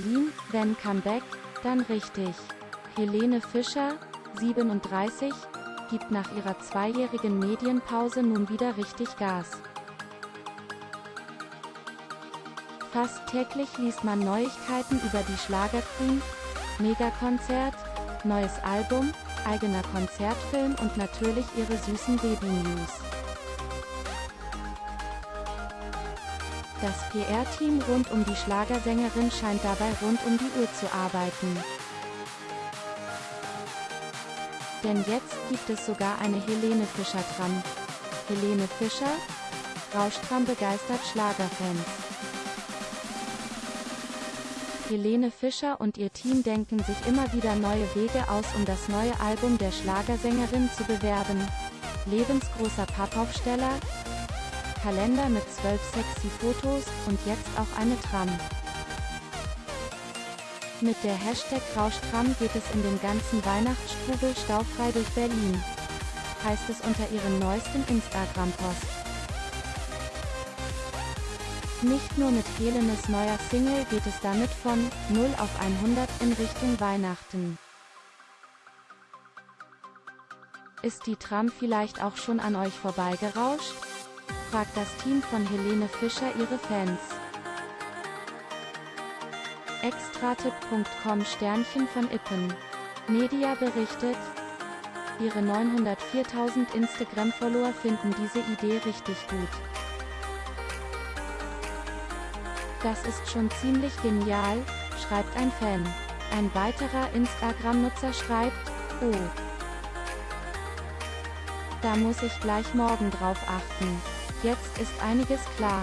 Berlin, wenn Comeback, dann richtig. Helene Fischer, 37, gibt nach ihrer zweijährigen Medienpause nun wieder richtig Gas. Fast täglich liest man Neuigkeiten über die Schlagerqueen, Megakonzert, neues Album, eigener Konzertfilm und natürlich ihre süßen Baby-News. Das PR-Team rund um die Schlagersängerin scheint dabei rund um die Uhr zu arbeiten. Denn jetzt gibt es sogar eine Helene Fischer dran. Helene Fischer? Rauschtram begeistert Schlagerfans. Helene Fischer und ihr Team denken sich immer wieder neue Wege aus um das neue Album der Schlagersängerin zu bewerben. Lebensgroßer Pappaufsteller, Kalender mit zwölf sexy Fotos und jetzt auch eine Tram. Mit der Hashtag Rauschtram geht es in den ganzen Weihnachtsstrubel staufrei durch Berlin. Heißt es unter ihrem neuesten Instagram-Post. Nicht nur mit Helenes neuer Single geht es damit von 0 auf 100 in Richtung Weihnachten. Ist die Tram vielleicht auch schon an euch vorbeigerauscht? Fragt das Team von Helene Fischer ihre Fans. Extratipp.com Sternchen von Ippen. Media berichtet, ihre 904.000 Instagram-Follower finden diese Idee richtig gut. Das ist schon ziemlich genial, schreibt ein Fan. Ein weiterer Instagram-Nutzer schreibt, oh. Da muss ich gleich morgen drauf achten. Jetzt ist einiges klar.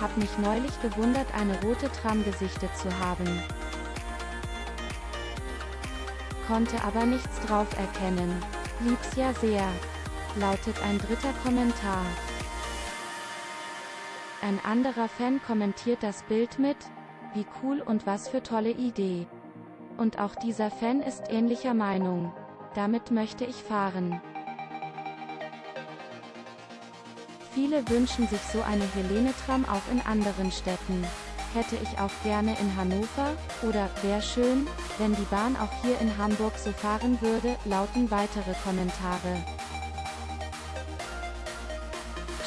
Hab mich neulich gewundert eine rote Tram gesichtet zu haben. Konnte aber nichts drauf erkennen. Lieb's ja sehr. Lautet ein dritter Kommentar. Ein anderer Fan kommentiert das Bild mit, wie cool und was für tolle Idee. Und auch dieser Fan ist ähnlicher Meinung. Damit möchte ich fahren. Viele wünschen sich so eine Helene-Tram auch in anderen Städten. Hätte ich auch gerne in Hannover, oder, wär schön, wenn die Bahn auch hier in Hamburg so fahren würde, lauten weitere Kommentare.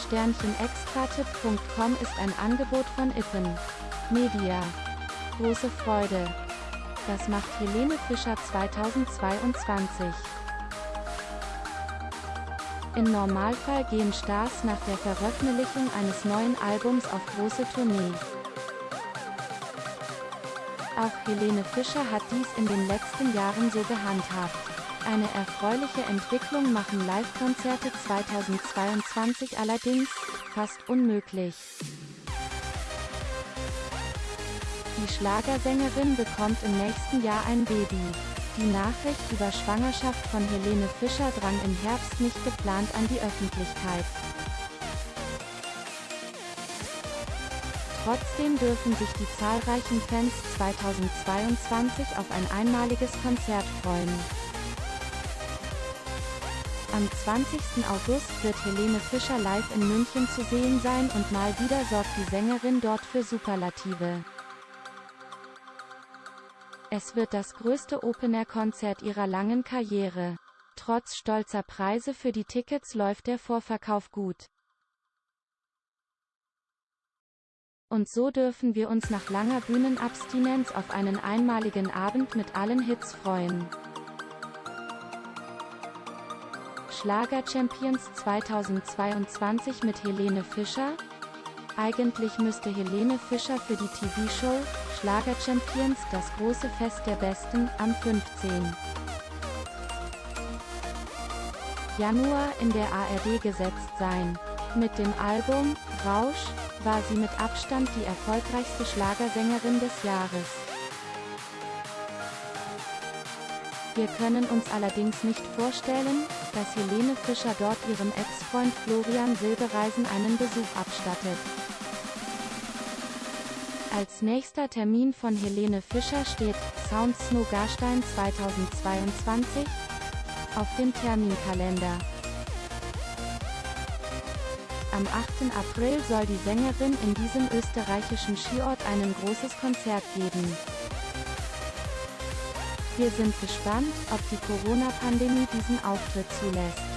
Sternchenextratipp.com ist ein Angebot von Ippen. Media. Große Freude. Das macht Helene Fischer 2022. Im Normalfall gehen Stars nach der Veröffentlichung eines neuen Albums auf große Tournee. Auch Helene Fischer hat dies in den letzten Jahren so gehandhabt. Eine erfreuliche Entwicklung machen Live-Konzerte 2022 allerdings fast unmöglich. Die Schlagersängerin bekommt im nächsten Jahr ein Baby. Die Nachricht über Schwangerschaft von Helene Fischer drang im Herbst nicht geplant an die Öffentlichkeit. Trotzdem dürfen sich die zahlreichen Fans 2022 auf ein einmaliges Konzert freuen. Am 20. August wird Helene Fischer live in München zu sehen sein und mal wieder sorgt die Sängerin dort für Superlative. Es wird das größte Open-Air-Konzert ihrer langen Karriere. Trotz stolzer Preise für die Tickets läuft der Vorverkauf gut. Und so dürfen wir uns nach langer Bühnenabstinenz auf einen einmaligen Abend mit allen Hits freuen. Schlager Champions 2022 mit Helene Fischer? Eigentlich müsste Helene Fischer für die TV-Show Schlager Champions das große Fest der Besten am 15. Januar in der ARD gesetzt sein. Mit dem Album Rausch war sie mit Abstand die erfolgreichste Schlagersängerin des Jahres. Wir können uns allerdings nicht vorstellen, dass Helene Fischer dort ihrem Ex-Freund Florian Silbereisen einen Besuch abstattet. Als nächster Termin von Helene Fischer steht Sound Snow Garstein 2022 auf dem Terminkalender. Am 8. April soll die Sängerin in diesem österreichischen Skiort ein großes Konzert geben. Wir sind gespannt, ob die Corona-Pandemie diesen Auftritt zulässt.